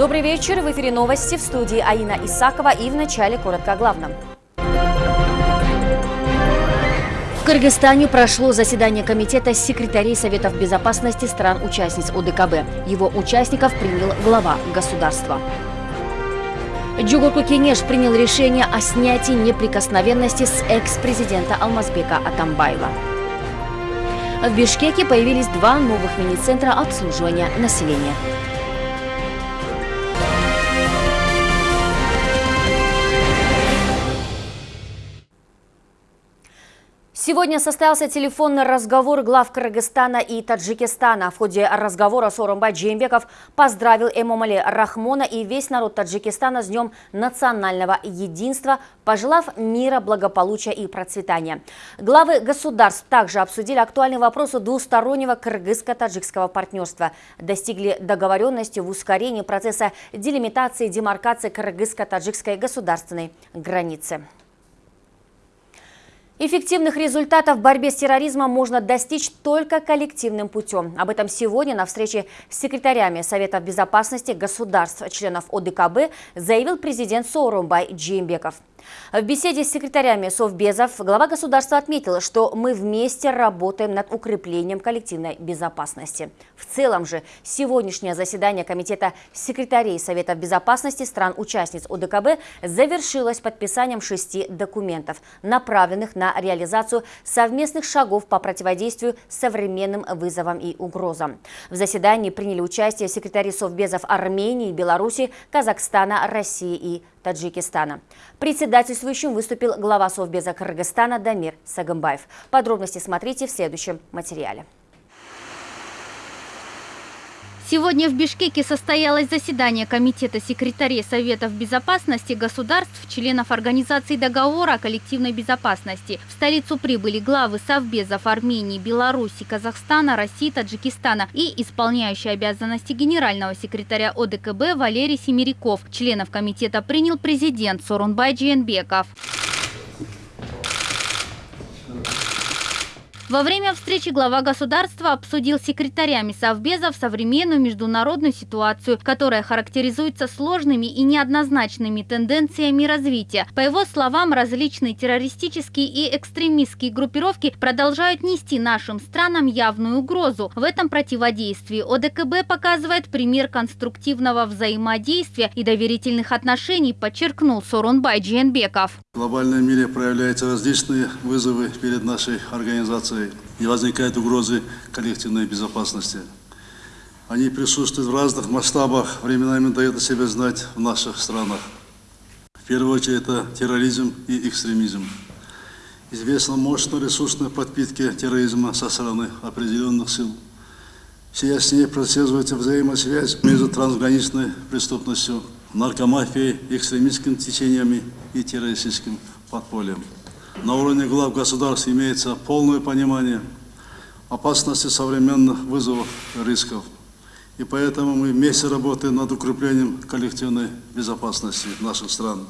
Добрый вечер. В эфире новости в студии Аина Исакова и в начале коротко о главном. В Кыргызстане прошло заседание Комитета секретарей Советов Безопасности стран-участниц ОДКБ. Его участников принял глава государства. Джугурку Кенеш принял решение о снятии неприкосновенности с экс-президента Алмазбека Атамбаева. В Бишкеке появились два новых мини-центра обслуживания населения. Сегодня состоялся телефонный разговор глав Кыргызстана и Таджикистана. В ходе разговора Сооронбай Джеймбеков поздравил Эмомали Рахмона и весь народ Таджикистана с Днем национального единства, пожелав мира, благополучия и процветания. Главы государств также обсудили актуальные вопросы двустороннего кыргызско-таджикского партнерства. Достигли договоренности в ускорении процесса делимитации и демаркации кыргызско-таджикской государственной границы. Эффективных результатов в борьбе с терроризмом можно достичь только коллективным путем. Об этом сегодня на встрече с секретарями Совета безопасности государств, членов ОДКБ, заявил президент Сооронбай Джеймбеков. В беседе с секретарями Совбезов глава государства отметил, что мы вместе работаем над укреплением коллективной безопасности. В целом же сегодняшнее заседание Комитета секретарей Совета безопасности стран-участниц ОДКБ завершилось подписанием шести документов, направленных на реализацию совместных шагов по противодействию современным вызовам и угрозам. В заседании приняли участие секретари Совбезов Армении, Беларуси, Казахстана, России и Таджикистана. Председательствующим выступил глава Совбеза Кыргызстана Дамир Сагымбаев. Подробности смотрите в следующем материале. Сегодня в Бишкеке состоялось заседание Комитета секретарей Советов безопасности государств, членов Организации договора о коллективной безопасности. В столицу прибыли главы Совбезов Армении, Беларуси, Казахстана, России, Таджикистана и исполняющий обязанности генерального секретаря ОДКБ Валерий Семеряков. Членов комитета принял президент Сорунбай Джиенбеков. Во время встречи глава государства обсудил с секретарями Совбезов современную международную ситуацию, которая характеризуется сложными и неоднозначными тенденциями развития. По его словам, различные террористические и экстремистские группировки продолжают нести нашим странам явную угрозу. В этом противодействии ОДКБ показывает пример конструктивного взаимодействия и доверительных отношений, подчеркнул Сорунбай Джиенбеков. В глобальном мире проявляются различные вызовы перед нашей организацией и возникают угрозы коллективной безопасности. Они присутствуют в разных масштабах, временами дают о себе знать в наших странах. В первую очередь это терроризм и экстремизм. Известно мощно ресурсной подпитки терроризма со стороны определенных сил. Все яснее прослеживается взаимосвязь между трансграничной преступностью наркомафией, экстремистскими течениями и террористическим подпольем. На уровне глав государств имеется полное понимание опасности современных вызовов рисков. И поэтому мы вместе работаем над укреплением коллективной безопасности наших стран.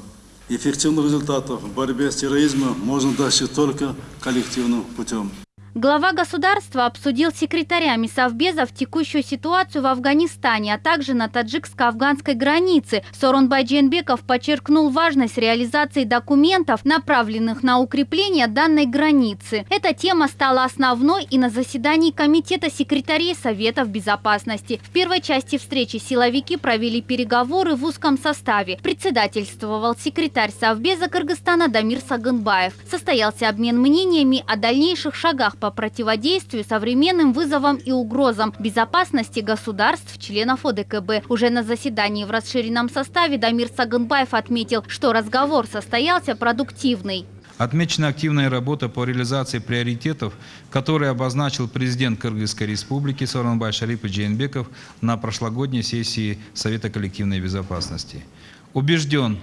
Эффективных результатов в борьбе с терроризмом можно достичь только коллективным путем. Глава государства обсудил с секретарями Совбезов текущую ситуацию в Афганистане, а также на таджикско-афганской границе. Сорунбай Дженбеков подчеркнул важность реализации документов, направленных на укрепление данной границы. Эта тема стала основной и на заседании Комитета секретарей Советов Безопасности. В первой части встречи силовики провели переговоры в узком составе. Председательствовал секретарь Совбеза Кыргызстана Дамир Сагынбаев. Состоялся обмен мнениями о дальнейших шагах по противодействию современным вызовам и угрозам безопасности государств, членов ОДКБ. Уже на заседании в расширенном составе Дамир Саганбаев отметил, что разговор состоялся продуктивный. Отмечена активная работа по реализации приоритетов, которые обозначил президент Кыргызской республики Сооронбай Шарипов Джейнбеков на прошлогодней сессии Совета коллективной безопасности. Убежден,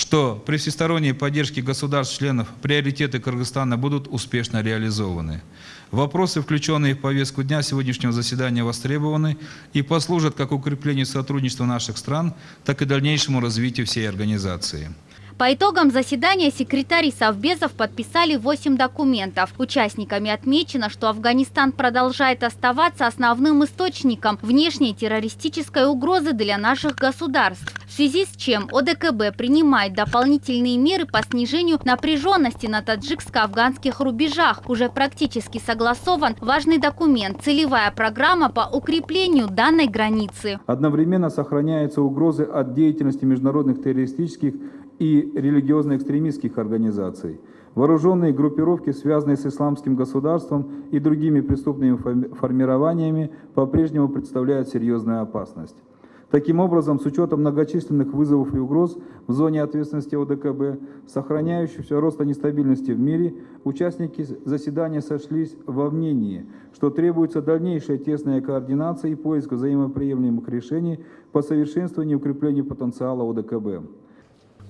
что при всесторонней поддержке государств-членов приоритеты Кыргызстана будут успешно реализованы. Вопросы, включенные в повестку дня сегодняшнего заседания, востребованы и послужат как укреплению сотрудничества наших стран, так и дальнейшему развитию всей организации. По итогам заседания секретари Совбезов подписали 8 документов. Участниками отмечено, что Афганистан продолжает оставаться основным источником внешней террористической угрозы для наших государств. В связи с чем ОДКБ принимает дополнительные меры по снижению напряженности на таджикско-афганских рубежах. Уже практически согласован важный документ – целевая программа по укреплению данной границы. Одновременно сохраняются угрозы от деятельности международных террористических и религиозно-экстремистских организаций. Вооруженные группировки, связанные с исламским государством и другими преступными формированиями, по-прежнему представляют серьезную опасность. Таким образом, с учетом многочисленных вызовов и угроз в зоне ответственности ОДКБ, сохраняющегося роста нестабильности в мире, участники заседания сошлись во мнении, что требуется дальнейшая тесная координация и поиск взаимоприемлемых решений по совершенствованию и укреплению потенциала ОДКБ.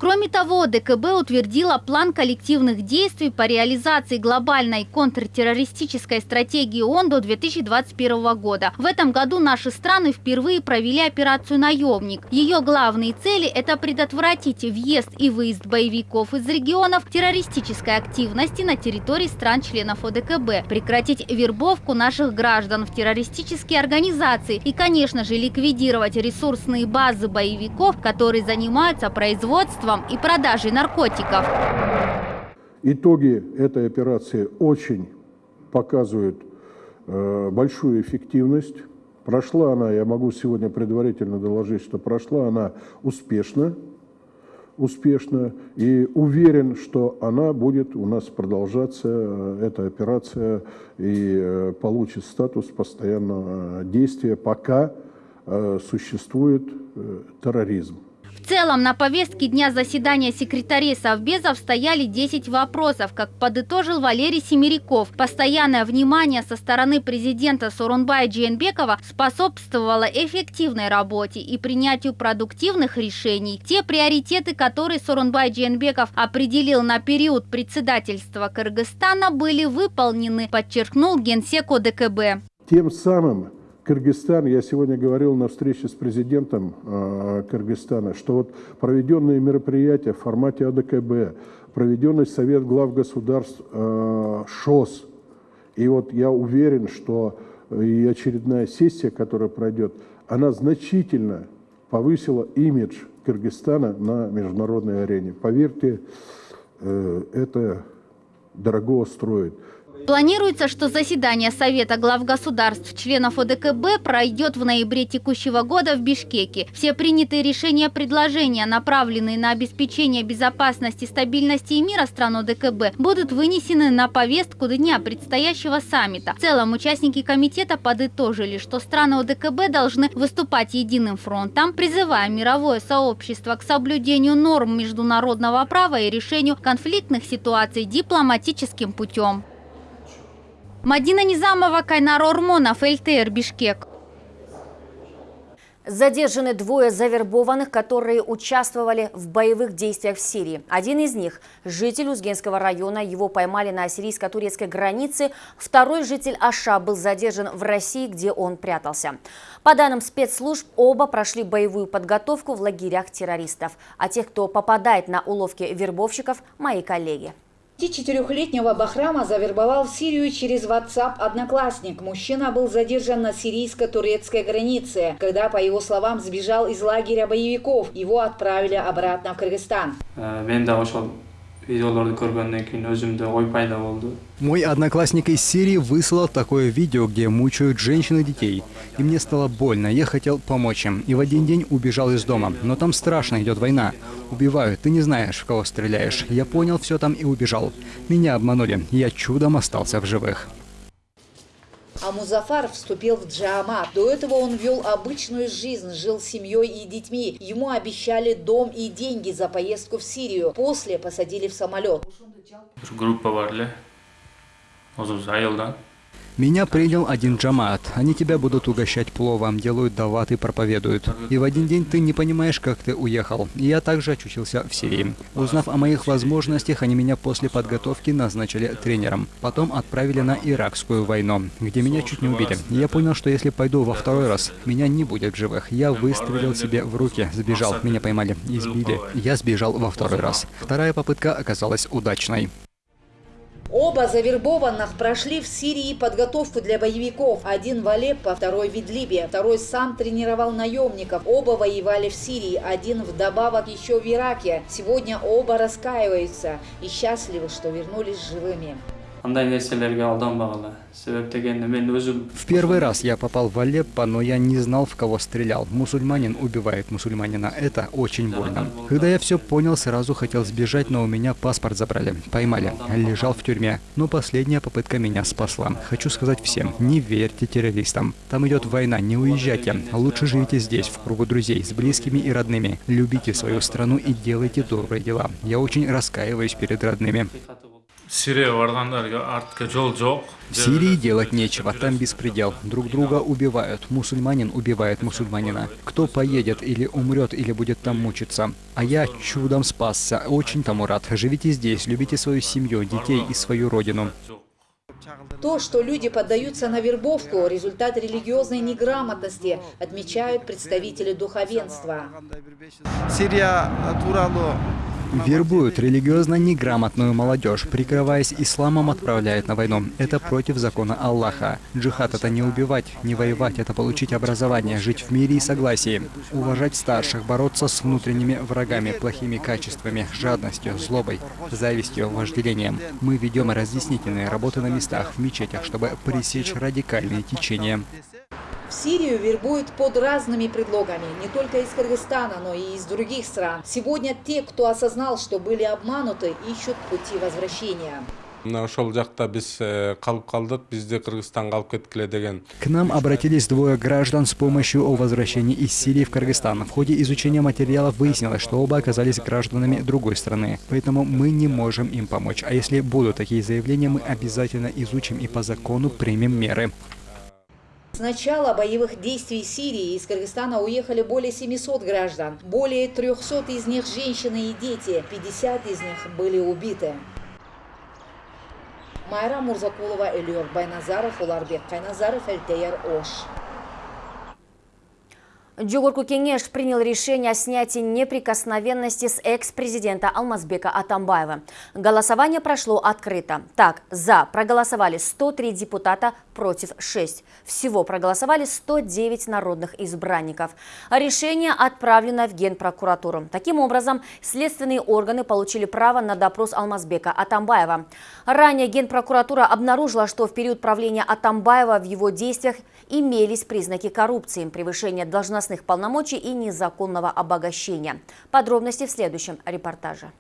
Кроме того, ДКБ утвердила план коллективных действий по реализации глобальной контртеррористической стратегии ООН до 2021 года. В этом году наши страны впервые провели операцию «Наемник». Ее главные цели – это предотвратить въезд и выезд боевиков из регионов террористической активности на территории стран-членов ОДКБ, прекратить вербовку наших граждан в террористические организации и, конечно же, ликвидировать ресурсные базы боевиков, которые занимаются производством производством и продажей наркотиков. Итоги этой операции очень показывают э, большую эффективность. Прошла она, я могу сегодня предварительно доложить, что прошла она успешно, успешно и уверен, что она будет у нас продолжаться, э, эта операция, и э, получит статус постоянного действия, пока существует терроризм. В целом на повестке дня заседания секретарей Совбезов стояли 10 вопросов, как подытожил Валерий Семеряков. Постоянное внимание со стороны президента Сорунбая Джейнбекова способствовало эффективной работе и принятию продуктивных решений. Те приоритеты, которые Сорунбай Джейнбеков определил на период председательства Кыргызстана, были выполнены, подчеркнул генсек ОДКБ. Тем самым Кыргызстан, я сегодня говорил на встрече с президентом э, Кыргызстана, что вот проведенные мероприятия в формате АДКБ, проведенный Совет глав государств э, ШОС, и вот я уверен, что и очередная сессия, которая пройдет, она значительно повысила имидж Кыргызстана на международной арене. Поверьте, э, это дорого строит. Планируется, что заседание Совета глав государств, членов ОДКБ пройдет в ноябре текущего года в Бишкеке. Все принятые решения предложения, направленные на обеспечение безопасности, стабильности и мира стран ОДКБ, будут вынесены на повестку дня предстоящего саммита. В целом, участники комитета подытожили, что страны ОДКБ должны выступать единым фронтом, призывая мировое сообщество к соблюдению норм международного права и решению конфликтных ситуаций дипломатическим путем. Мадина Низамова, Кайнар Ормонов, ЛТР, Бишкек. Задержаны двое завербованных, которые участвовали в боевых действиях в Сирии. Один из них – житель Узгенского района, его поймали на сирийско-турецкой границе. Второй житель Аша был задержан в России, где он прятался. По данным спецслужб, оба прошли боевую подготовку в лагерях террористов. А тех, кто попадает на уловки вербовщиков – мои коллеги. 24-летнего Бахрама завербовал в Сирию через WhatsApp одноклассник. Мужчина был задержан на сирийско-турецкой границе, когда, по его словам, сбежал из лагеря боевиков. Его отправили обратно в Кыргызстан. Э, мой одноклассник из Сирии выслал такое видео, где мучают женщин и детей. И мне стало больно, я хотел помочь им. И в один день убежал из дома. Но там страшно, идет война. Убивают, ты не знаешь, в кого стреляешь. Я понял все там и убежал. Меня обманули, я чудом остался в живых. А Музафар вступил в джамат. До этого он вел обычную жизнь, жил с семьей и детьми. Ему обещали дом и деньги за поездку в Сирию. После посадили в самолет. Группа var Меня принял один джамаат. Они тебя будут угощать пловом, делают дават и проповедуют. И в один день ты не понимаешь, как ты уехал. И я также очутился в Сирии. Узнав о моих возможностях, они меня после подготовки назначили тренером. Потом отправили на Иракскую войну, где меня чуть не убили. Я понял, что если пойду во второй раз, меня не будет в живых. Я выстрелил себе в руки, сбежал, меня поймали, избили. Я сбежал во второй раз. Вторая попытка оказалась удачной. Оба завербованных прошли в Сирии подготовку для боевиков. Один в Алеппо, второй в Идлибе. Второй сам тренировал наемников. Оба воевали в Сирии, один вдобавок еще в Ираке. Сегодня оба раскаиваются и счастливы, что вернулись живыми. В первый раз я попал в Алеппо, но я не знал, в кого стрелял. Мусульманин убивает мусульманина. Это очень больно. Когда я все понял, сразу хотел сбежать, но у меня паспорт забрали. Поймали. Лежал в тюрьме. Но последняя попытка меня спасла. Хочу сказать всем, не верьте террористам. Там идет война, не уезжайте. Лучше живите здесь, в кругу друзей, с близкими и родными. Любите свою страну и делайте добрые дела. Я очень раскаиваюсь перед родными. Сирии делать нечего, там беспредел. Друг друга убивают. Мусульманин убивает мусульманина. Кто поедет или умрет, или будет там мучиться. А я чудом спасся. Очень тому рад. Живите здесь, любите свою семью, детей и свою родину. То, что люди поддаются на вербовку – результат религиозной неграмотности, отмечают представители духовенства. Сирия Вербуют религиозно неграмотную молодежь, прикрываясь исламом, отправляют на войну. Это против закона Аллаха. Джихад — это не убивать, не воевать, это получить образование, жить в мире и согласии. Уважать старших, бороться с внутренними врагами, плохими качествами, жадностью, злобой, завистью, вожделением. Мы ведем разъяснительные работы на местах, в мечетях, чтобы пресечь радикальные течения. В Сирию вербуют под разными предлогами, не только из Кыргызстана, но и из других стран. Сегодня те, кто осознал, что были обмануты, ищут пути возвращения. э, К нам обратились двое граждан с помощью о возвращении из Сирии в Кыргызстан. В ходе изучения материалов выяснилось, что оба оказались гражданами другой страны. Поэтому мы не можем им помочь. А если будут такие заявления, мы обязательно изучим и по закону примем меры. С начала боевых действий Сирии из Кыргызстана уехали более 700 граждан. Более 300 из них женщины и дети, 50 из них были убиты. Майра Мурзакулова, Элиор Байназаров, Уларбек Кайназаров, Эльтейер Ош. Джогорку Кенеш принял решение о снятии неприкосновенности с экс-президента Алмазбека Атамбаева. Голосование прошло открыто. Так, за проголосовали 103 депутата, против 6. Всего проголосовали 109 народных избранников. Решение отправлено в Генпрокуратуру. Таким образом, следственные органы получили право на допрос Алмазбека Атамбаева. Ранее Генпрокуратура обнаружила, что в период правления Атамбаева в его действиях имелись признаки коррупции, превышения должностных полномочий и незаконного обогащения. Подробности в следующем репортаже.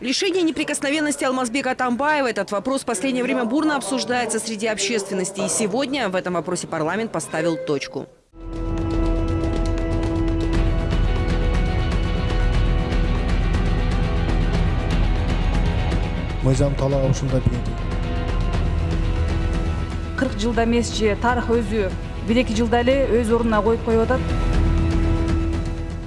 Лишение неприкосновенности Алмазбека Атамбаева – этот вопрос в последнее время бурно обсуждается среди общественности. И сегодня в этом вопросе парламент поставил точку. мыйзам талабы ушундай кырк жылда эмес же тарых өзү бир эки жылда эле өз ордуна коюп коюп атат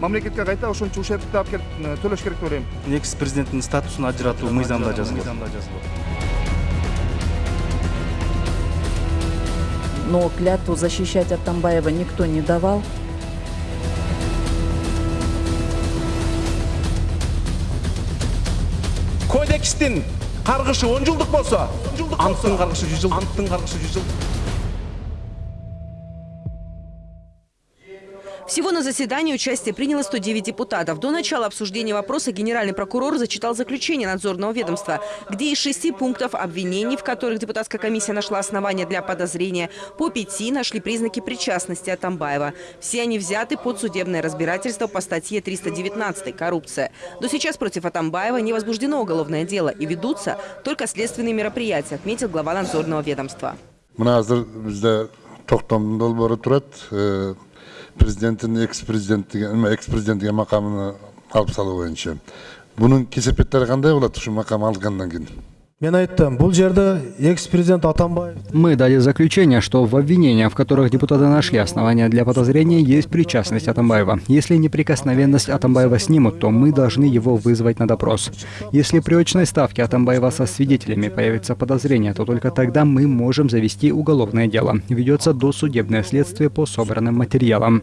мамлекетке кайта ошончо ушербти алып келип төлөш керек деп ойлойм экс президенттин статусун ажыратуу мыйзамда жазылган но клятву защищать Атамбаева никто не давал. кодекстин каргышы он жылдык болсо анттын каргышы жүз жыл. Анттын каргышы жүз жыл. Всего на заседании участие приняло 109 депутатов. До начала обсуждения вопроса генеральный прокурор зачитал заключение надзорного ведомства, где из шести пунктов обвинений, в которых депутатская комиссия нашла основания для подозрения, по пяти нашли признаки причастности Атамбаева. Все они взяты под судебное разбирательство по статье 319 «Коррупция». До сейчас против Атамбаева не возбуждено уголовное дело и ведутся только следственные мероприятия, отметил глава надзорного ведомства. президенттің экс президенттиге экс президент деген мақамын алып салу бойынша. Бұның кесепеттері қандай болады? Şu мақам алғаннан кейін. Мы дали заключение, что в обвинениях, в которых депутаты нашли основания для подозрения, есть причастность Атамбаева. Если неприкосновенность Атамбаева снимут, то мы должны его вызвать на допрос. Если при очной ставке Атамбаева со свидетелями появится подозрение, то только тогда мы можем завести уголовное дело. Ведется досудебное следствие по собранным материалам.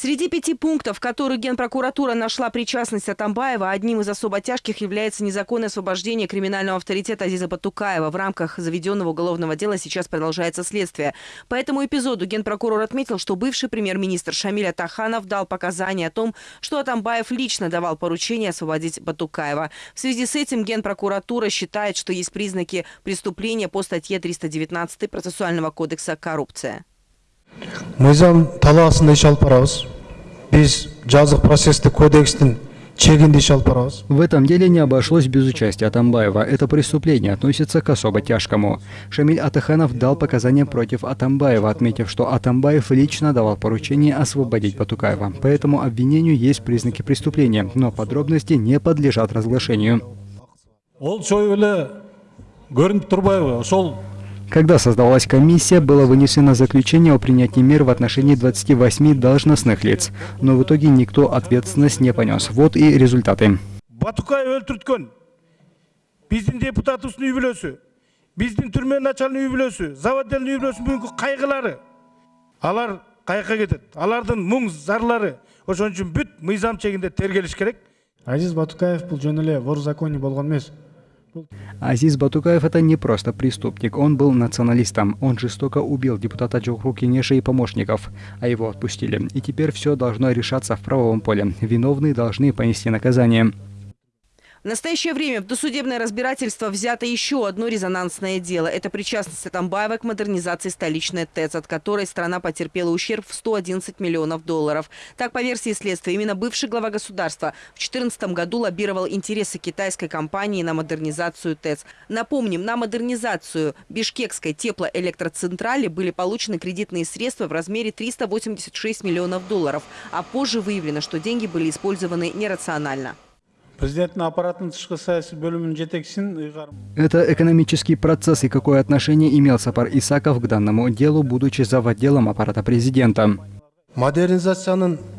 Среди пяти пунктов, в которых Генпрокуратура нашла причастность Атамбаева, одним из особо тяжких является незаконное освобождение криминального авторитета Азиза Батукаева. В рамках заведенного уголовного дела сейчас продолжается следствие. По этому эпизоду Генпрокурор отметил, что бывший премьер-министр Шамиль Атаханов дал показания о том, что Атамбаев лично давал поручение освободить Батукаева. В связи с этим Генпрокуратура считает, что есть признаки преступления по статье 319 процессуального кодекса «Коррупция». Мыйзам талаасында иш алып барабыз биз жазык процесстик кодекстин чегинде иш алып барабыз В этом деле не обошлось без участия Атамбаева. Это преступление относится к особо тяжкому. Шамиль Атаханов дал показания против Атамбаева, отметив, что Атамбаев лично давал поручение освободить Батукаева. По этому обвинению есть признаки преступления, но подробности не подлежат разглашению. ол Когда создавалась комиссия, было вынесено заключение о принятии мер в отношении 28 должностных лиц, но в итоге никто ответственность не понес. Вот и результаты. батукай өлтүрткөн биздин депутатыбыздын үй бүлөсү биздин түрмө начальный үй бүлөсү заводельный үй бүлөсүнүн бүгүнкү кайгылары алар каяка кетет алардын мұң зарлары. Ошон үчүн бүт мыйзам чегинде тергелиш керек. Азиз батукаев бул жөн эле вор в законе болгон эмес Азиз Батукаев – это не просто преступник, он был националистом. Он жестоко убил депутата Джохру Кенеша и помощников, а его отпустили. И теперь все должно решаться в правовом поле. Виновные должны понести наказание. В настоящее время в досудебное разбирательство взято еще одно резонансное дело. Это причастность Атамбаева к модернизации столичной ТЭЦ, от которой страна потерпела ущерб в 111 миллионов долларов. Так, по версии следствия, именно бывший глава государства в 2014 году лоббировал интересы китайской компании на модернизацию ТЭЦ. Напомним, на модернизацию Бишкекской теплоэлектроцентрали были получены кредитные средства в размере 386 миллионов долларов, а позже выявлено, что деньги были использованы нерационально. Президенттин аппараттын тышкы саясий бөлүмүнүн жетекчисин ыйгарым Это экономический процесс и какое отношение имел Сапар Исаков к данному делу, будучи заводделом аппарата президента. жүргүзүлгөн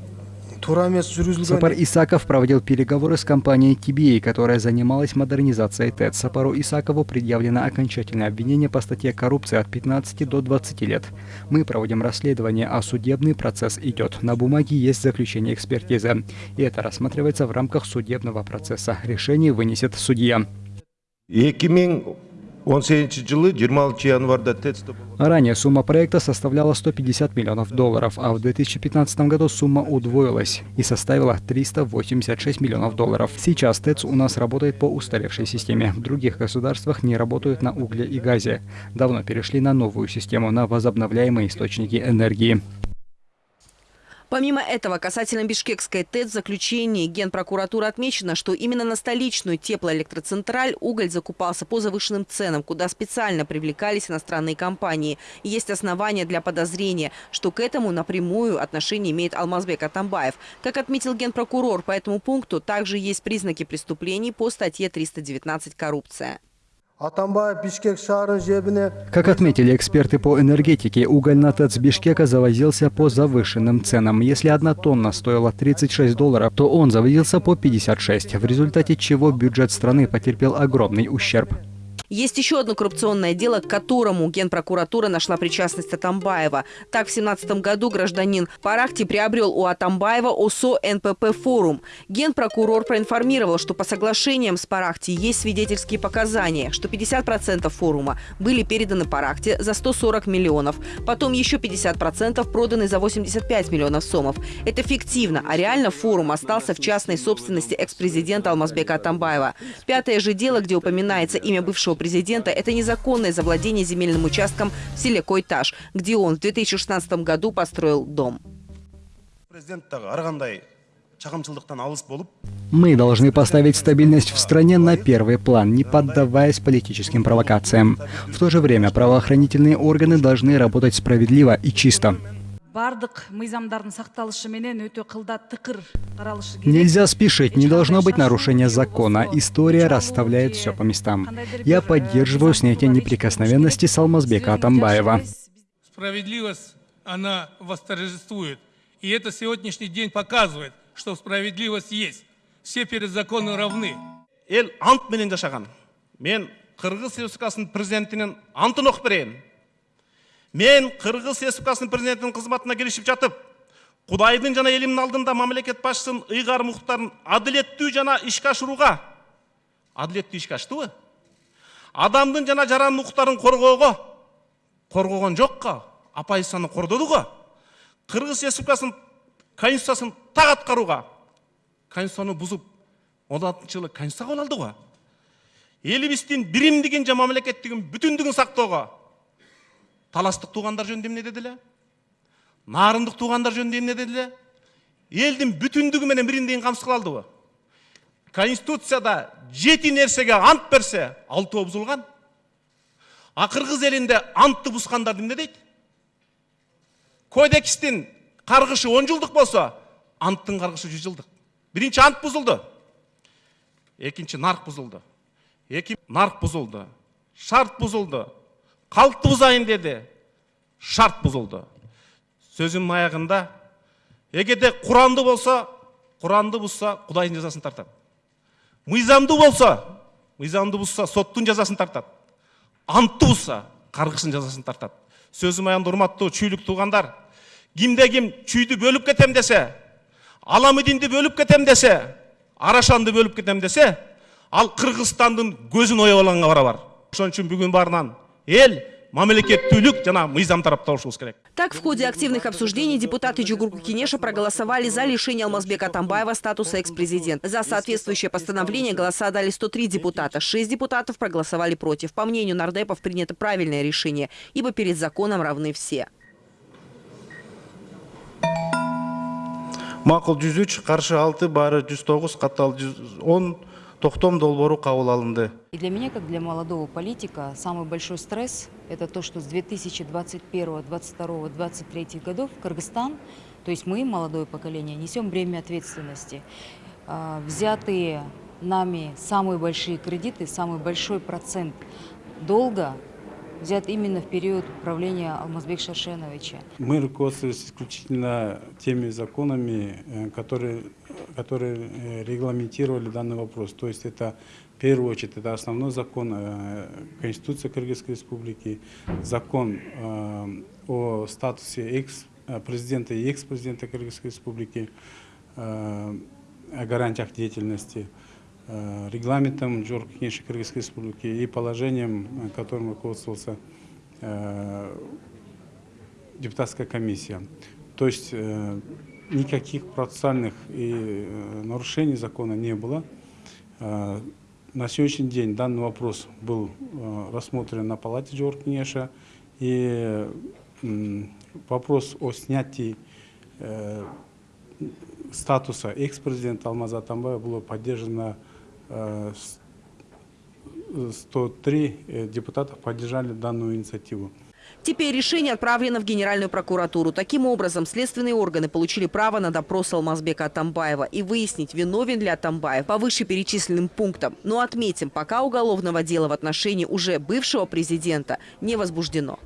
Сапар Исаков проводил переговоры с компанией TBA, которая занималась модернизацией ТЭЦ. Сапару Исакову предъявлено окончательное обвинение по статье коррупции от 15 до 20 лет. Мы проводим расследование, а судебный процесс идет. На бумаге есть заключение экспертизы. И это рассматривается в рамках судебного процесса. Решение вынесет судья. 2018 жылы 26 январда тэцте Ранее сумма проекта составляла 150 миллионов долларов, а в 2015 году сумма удвоилась и составила 386 миллионов долларов. Сейчас ТЭЦ у нас работает по устаревшей системе. В других государствах не работают на угле и газе. Давно перешли на новую систему, на возобновляемые источники энергии. Помимо этого, касательно Бишкекской ТЭЦ в заключении Генпрокуратуры отмечено, что именно на столичную теплоэлектроцентраль уголь закупался по завышенным ценам, куда специально привлекались иностранные компании. И есть основания для подозрения, что к этому напрямую отношение имеет Алмазбек Атамбаев. Как отметил Генпрокурор, по этому пункту также есть признаки преступлений по статье 319 «Коррупция». Как отметили эксперты по энергетике, уголь на ТЭЦ Бишкека завозился по завышенным ценам. Если одна тонна стоила 36 долларов, то он завозился по 56, в результате чего бюджет страны потерпел огромный ущерб. Есть еще одно коррупционное дело, к которому Генпрокуратура нашла причастность Атамбаева. Так, в 2017 году гражданин Парахти приобрел у Атамбаева ОСО НПП «Форум». Генпрокурор проинформировал, что по соглашениям с Парахти есть свидетельские показания, что 50% форума были переданы Парахте за 140 миллионов. Потом еще 50% проданы за 85 миллионов сомов. Это фиктивно, а реально форум остался в частной собственности экс-президента Алмазбека Атамбаева. Пятое же дело, где упоминается имя бывшего президента, это незаконное завладение земельным участком в селе Койташ, где он в 2016 году построил дом. Мы должны поставить стабильность в стране на первый план, не поддаваясь политическим провокациям. В то же время правоохранительные органы должны работать справедливо и чисто. Бардык мыйзамдардын сакталышы менен өтө кылда тыкыр каралышы керек Нельзя спешить, не должно быть нарушения закона. История расставляет все по местам. Я поддерживаю снятие неприкосновенности Салмазбека Атамбаева. Справедливость, она восторжествует. И это сегодняшний день показывает, что справедливость есть. Все перед законом равны. ел ант менен жашаган мен кыргыз республикасынын президентинин антын окуп берейин мен кыргыз республикасынын президентинин кызматына киришип жатып кудайдын жана элимдин алдында мамлекет башчысынын ыйгарым укуктарын адилеттүү жана ишке ашырууга адилеттүү ишке аштыбы адамдын жана жарандын укуктарын коргоого коргогон жокко оппозицияны кордоду го кыргыз республикасынын конституциясын так аткарууга конституцияны бузуп он алтынчы жылы конституция кабыл алды го элибиздин биримдигин жана мамлекеттигин бүтүндүгүн сактоого таластық туғандар жөнінде не деді нарындық туғандар жөнінде не деді елдің бүтіндігі менен бириндигин камсыз ғой. Конституцияда жеті нәрсеге ант берсе алтауы бұзылған а қырғыз елінде антты бұзғандар не дейді? Кодекстің қарғышы он жылдық болса анттың қарғышы жүз жылдық. Бірінші ант бұзылды. Екінші нарық бұзылды. Екі нарық бұзылды. Шарт бұзылды қалыпты бұзайын деді. Шарт бұзылды. Сөзім аяғында егерде құранды болса құранды бұзса құдайдың жазасын тартады. Мизамды болса мизамды бұзса соттың жазасын тартады. Антты бұзса қарғыштың жазасын тартады. Сөзім аяғында құрметті чүйлік туғандар кімде кім чүйді бөліп кетем десе аламидинді бөліп кетем десе арашанды бөліп кетем десе ал қырғызстандың көзін оябалғанға барабар. Ошон үчүн бүгүн баарынан мамлекеттүүлүк жана мыйзам керек Так, в ходе активных обсуждений депутаты Джугурку Кинеша проголосовали за лишение Алмазбека Атамбаева статуса экс-президента. За соответствующее постановление голоса дали 103 депутата. Шесть депутатов проголосовали против. По мнению нардепов, принято правильное решение, ибо перед законом равны все. макул жүз үч каршы алты баары жүз тогуз катталды жүз он токтом долбоору кабыл алынды И для меня, как для молодого политика, самый большой стресс – это то, что с 2021, 22, 23 годов Кыргызстан, то есть мы, молодое поколение, несем бремя ответственности. А, Взятые нами самые большие кредиты, самый большой процент долга взят именно в период правления Алмазбека Шаршеновича. Мы руководствуемся исключительно теми законами, э, которые, которые э, регламентировали данный вопрос. То есть это в первую очередь это основной закон э, Конституции Кыргызской Республики, закон о статусе экс-президента и экс-президента Кыргызской Республики, о гарантиях деятельности, регламентом Джорджа Кенеши Кыргызской Республики и положением, которым руководствовался депутатская комиссия. То есть никаких процессуальных и нарушений закона не было. На сегодняшний день данный вопрос был рассмотрен на палате Джорджа Кенеша и вопрос о снятии статуса экс-президента Алмаза Атамбаева было поддержано 103 депутатов поддержали данную инициативу. Теперь решение отправлено в Генеральную прокуратуру. Таким образом, следственные органы получили право на допрос Алмазбека Атамбаева и выяснить, виновен ли Атамбаев по вышеперечисленным пунктам. Но отметим, пока уголовного дела в отношении уже бывшего президента не возбуждено.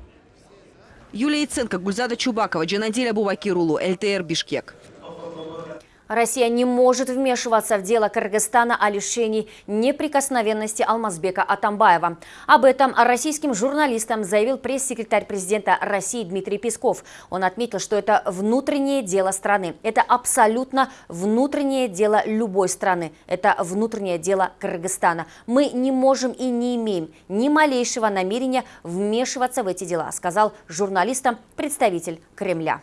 Юлия Яценко, Гульзада Чубакова, Джанадель Абубакирулу, ЛТР Бишкек. Россия не может вмешиваться в дело Кыргызстана о лишении неприкосновенности Алмазбека Атамбаева. Об этом российским журналистам заявил пресс-секретарь президента России Дмитрий Песков. Он отметил, что это внутреннее дело страны. Это абсолютно внутреннее дело любой страны. Это внутреннее дело Кыргызстана. Мы не можем и не имеем ни малейшего намерения вмешиваться в эти дела, сказал журналистам представитель Кремля.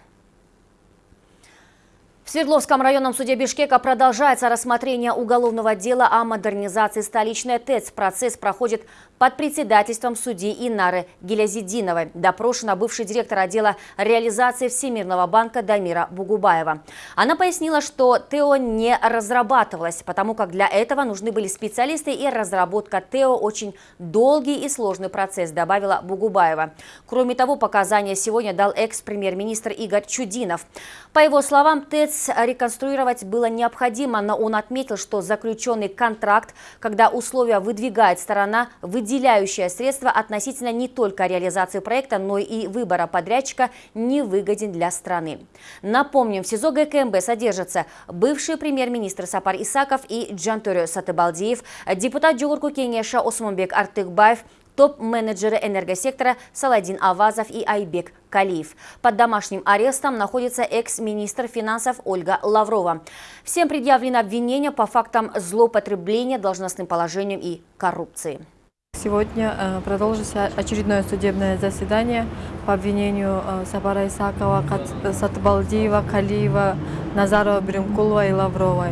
В Свердловском районном суде Бишкека продолжается рассмотрение уголовного дела о модернизации столичной ТЭЦ. Процесс проходит под председательством судьи Инары Гелязидиновой. Допрошена бывший директор отдела реализации Всемирного банка Дамира Бугубаева. Она пояснила, что ТЭО не разрабатывалась, потому как для этого нужны были специалисты и разработка ТЭО очень долгий и сложный процесс, добавила Бугубаева. Кроме того, показания сегодня дал экс-премьер-министр Игорь Чудинов. По его словам, ТЭЦ реконструировать было необходимо, но он отметил, что заключенный контракт, когда условия выдвигает сторона, выделяющая средства относительно не только реализации проекта, но и выбора подрядчика, не выгоден для страны. Напомним, в СИЗО ГКМБ содержатся бывший премьер-министр Сапар Исаков и Джантурю Сатыбалдиев, депутат Джугурку Кенеша Осмонбек Артыкбаев, топ-менеджеры энергосектора Саладин Авазов и Айбек Калиев. Под домашним арестом находится экс-министр финансов Ольга Лаврова. Всем предъявлено обвинение по фактам злоупотребления должностным положением и коррупции. Сегодня э, продолжится очередное судебное заседание по обвинению э, Сабара Исакова, Сатбалдиева, Калиева, Назарова, Бремкулова и Лавровой.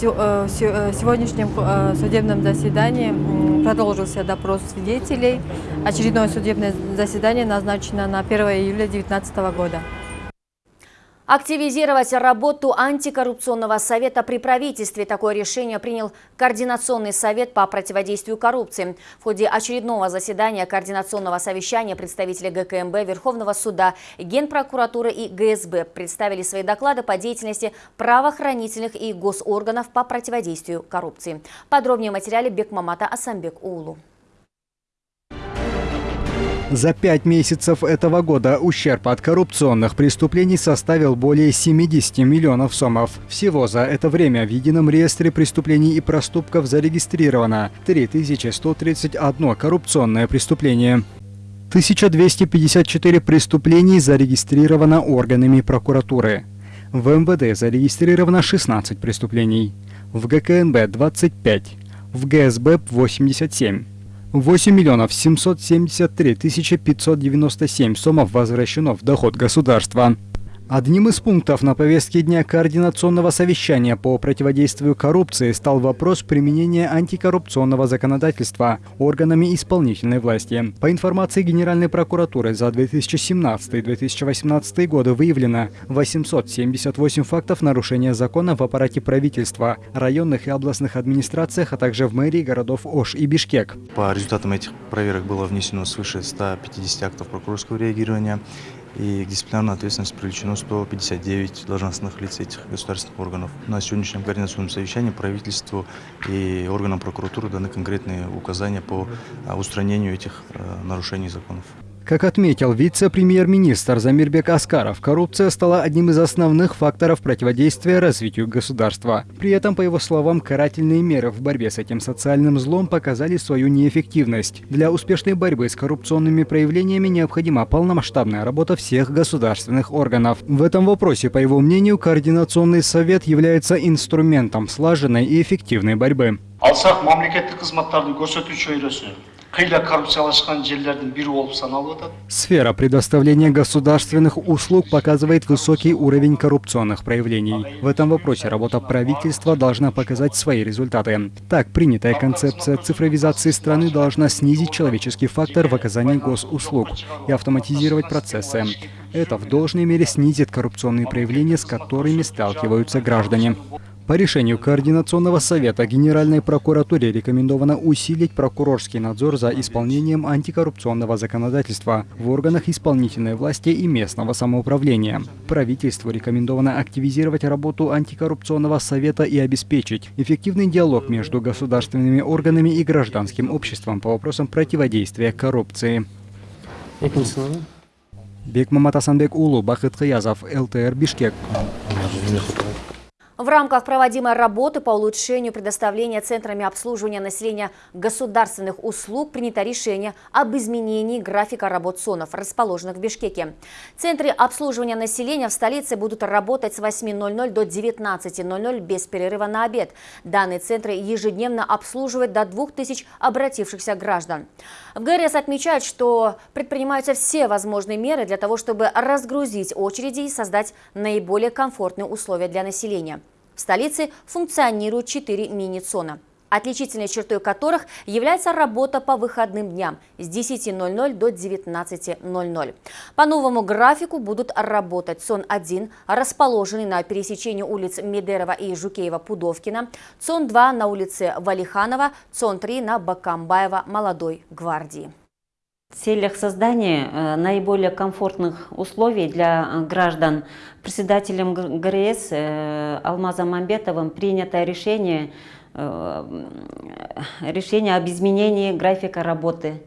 Э, в сегодняшнем судебном заседании продолжился допрос свидетелей. Очередное судебное заседание назначено на 1 июля 2019 года. Активизировать работу антикоррупционного совета при правительстве. Такое решение принял Координационный совет по противодействию коррупции. В ходе очередного заседания Координационного совещания представители ГКМБ, Верховного суда, Генпрокуратуры и ГСБ представили свои доклады по деятельности правоохранительных и госорганов по противодействию коррупции. Подробнее в материале Бекмамата Асамбек Улу. За пять месяцев этого года ущерб от коррупционных преступлений составил более 70 миллионов сомов. Всего за это время в едином реестре преступлений и проступков зарегистрировано 3131 коррупционное преступление. 1254 преступлений зарегистрировано органами прокуратуры. В МВД зарегистрировано 16 преступлений. В ГКНБ 25. В ГСБ 87. 8 миллионов 773 тысячи 597 сомов возвращено в доход государства. Одним из пунктов на повестке дня Координационного совещания по противодействию коррупции стал вопрос применения антикоррупционного законодательства органами исполнительной власти. По информации Генеральной прокуратуры за 2017-2018 годы выявлено 878 фактов нарушения закона в аппарате правительства, районных и областных администрациях, а также в мэрии городов Ош и Бишкек. По результатам этих проверок было внесено свыше 150 актов прокурорского реагирования и к дисциплинарной ответственности привлечено 159 должностных лиц этих государственных органов. На сегодняшнем координационном совещании правительству и органам прокуратуры даны конкретные указания по а, устранению этих э, нарушений законов. Как отметил вице-премьер-министр Замирбек Аскаров, коррупция стала одним из основных факторов противодействия развитию государства. При этом, по его словам, карательные меры в борьбе с этим социальным злом показали свою неэффективность. Для успешной борьбы с коррупционными проявлениями необходима полномасштабная работа всех государственных органов. В этом вопросе, по его мнению, Координационный совет является инструментом слаженной и эффективной борьбы. Сфера предоставления государственных услуг показывает высокий уровень коррупционных проявлений. В этом вопросе работа правительства должна показать свои результаты. Так, принятая концепция цифровизации страны должна снизить человеческий фактор в оказании госуслуг и автоматизировать процессы. Это в должной мере снизит коррупционные проявления, с которыми сталкиваются граждане. По решению Координационного совета Генеральной прокуратуре рекомендовано усилить прокурорский надзор за исполнением антикоррупционного законодательства в органах исполнительной власти и местного самоуправления. Правительству рекомендовано активизировать работу антикоррупционного совета и обеспечить эффективный диалог между государственными органами и гражданским обществом по вопросам противодействия коррупции. Бекмамат Асанбек Улу, Бахыт Кыязов, ЛТР Бишкек. В рамках проводимой работы по улучшению предоставления центрами обслуживания населения государственных услуг принято решение об изменении графика работ СОНов, расположенных в Бишкеке. Центры обслуживания населения в столице будут работать с 8.00 до 19.00 без перерыва на обед. Данные центры ежедневно обслуживают до 2000 обратившихся граждан. В ГРС отмечают, что предпринимаются все возможные меры для того, чтобы разгрузить очереди и создать наиболее комфортные условия для населения. В столице функционируют четыре мини-цона. отличительной чертой которых является работа по выходным дням с 10.00 до 19.00. По новому графику будут работать ЦОН-1, расположенный на пересечении улиц Медерова и Жукеева-Пудовкина, ЦОН-2 на улице Валиханова, ЦОН-3 на Бакамбаева Молодой гвардии. Целях создания э, наиболее комфортных условий для э, граждан председателем ГРС э, Алмазом Мамбетовым принято решение, решение об изменении графика работы.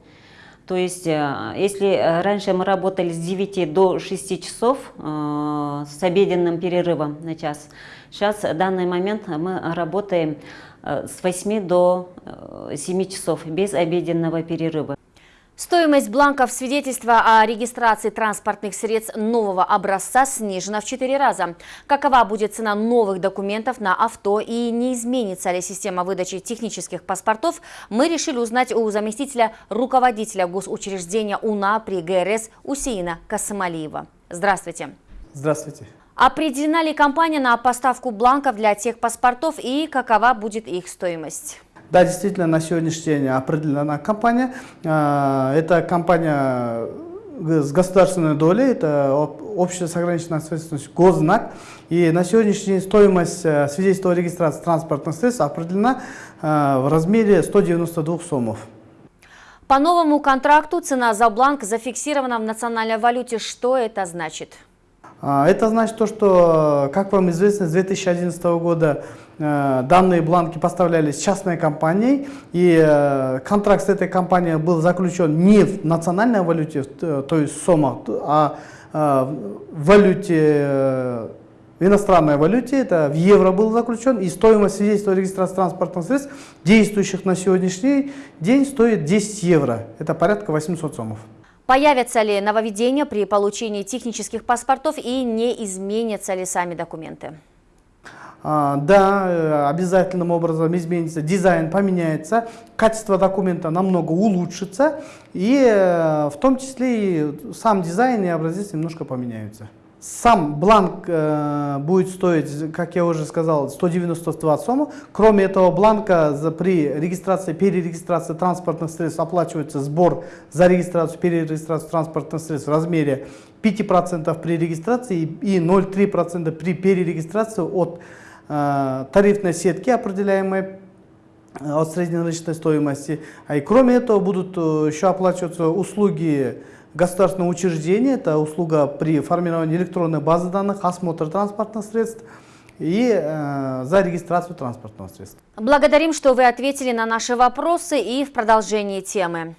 То есть, если раньше мы работали с 9 до 6 часов с обеденным перерывом на час, сейчас в данный момент мы работаем с 8 до 7 часов без обеденного перерыва. Стоимость бланков свидетельства о регистрации транспортных средств нового образца снижена в 4 раза. Какова будет цена новых документов на авто и не изменится ли система выдачи технических паспортов, мы решили узнать у заместителя руководителя госучреждения УНА при ГРС Усеина Касымалиева. Здравствуйте. Здравствуйте. Определена ли компания на поставку бланков для тех паспортов и какова будет их стоимость? Да, действительно, на сегодняшний день определена компания. А, это компания с государственной долей, это общество с ограниченной ответственностью Гознак. И на сегодняшний день стоимость э, свидетельства о регистрации транспортных средств определена э, в размере 192 сомов. По новому контракту цена за бланк зафиксирована в национальной валюте. Что это значит? А, это значит то, что, как вам известно, с 2011 года э, данные бланки поставлялись частной компанией, и э, контракт с этой компанией был заключен не в национальной валюте, то есть СОМа, а э, в валюте, в иностранной валюте, это в евро был заключен, и стоимость свидетельства о регистрации транспортных средств, действующих на сегодняшний день, стоит 10 евро, это порядка 800 сомов. Появятся ли нововведения при получении технических паспортов и не изменятся ли сами документы? А, да, э, обязательным образом изменится, дизайн поменяется, качество документа намного улучшится, и э, в том числе и сам дизайн и образец немножко поменяются. Сам бланк э, будет стоить, как я уже сказал, 192 сомы. Кроме этого бланка за, при регистрации, перерегистрации транспортных средств оплачивается сбор за регистрацию, перерегистрацию транспортных средств в размере 5% при регистрации и 0,3% при перерегистрации от тарифной сетки, определяемой э, от среднерыночной стоимости. А и кроме этого будут э, еще оплачиваться услуги государственного учреждения, это услуга при формировании электронной базы данных, осмотр транспортных средств и э, за регистрацию транспортного средства. Благодарим, что вы ответили на наши вопросы и в продолжении темы.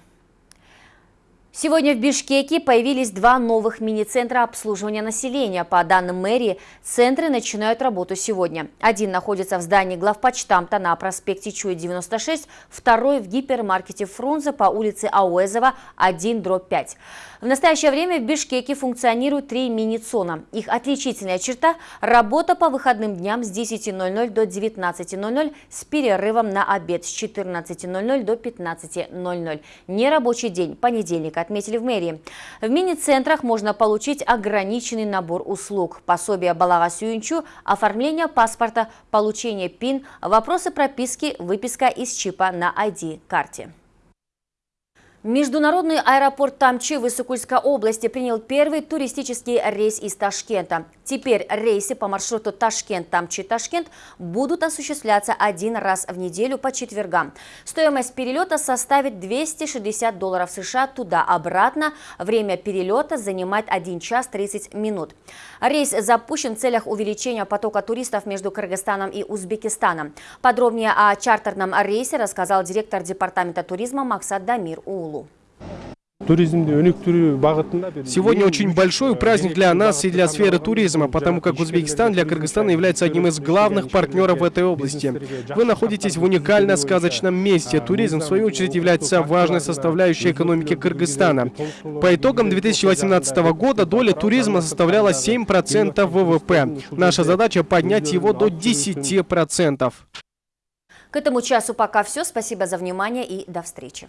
Сегодня в Бишкеке появились два новых мини-центра обслуживания населения. По данным мэрии, центры начинают работу сегодня. Один находится в здании главпочтамта на проспекте Чуя 96, второй в гипермаркете Фрунзе по улице Ауэзова 1-5. В настоящее время в Бишкеке функционируют три мини-цона. Их отличительная черта – работа по выходным дням с 10.00 до 19.00 с перерывом на обед с 14.00 до 15.00. Нерабочий день, понедельник, отметили в мэрии. В мини-центрах можно получить ограниченный набор услуг. Пособие Балага Сюинчу, оформление паспорта, получение ПИН, вопросы прописки, выписка из чипа на ID-карте. Международный аэропорт Тамчи в Иссыкульской области принял первый туристический рейс из Ташкента. Теперь рейсы по маршруту Ташкент-Тамчи-Ташкент будут осуществляться один раз в неделю по четвергам. Стоимость перелета составит 260 долларов США туда-обратно. Время перелета занимает 1 час 30 минут. Рейс запущен в целях увеличения потока туристов между Кыргызстаном и Узбекистаном. Подробнее о чартерном рейсе рассказал директор департамента туризма Максат Дамир Ул. Сегодня очень большой праздник для нас и для сферы туризма, потому как Узбекистан для Кыргызстана является одним из главных партнеров в этой области. Вы находитесь в уникально сказочном месте. Туризм, в свою очередь, является важной составляющей экономики Кыргызстана. По итогам 2018 года доля туризма составляла 7% ВВП. Наша задача поднять его до 10%. К этому часу пока все. Спасибо за внимание и до встречи.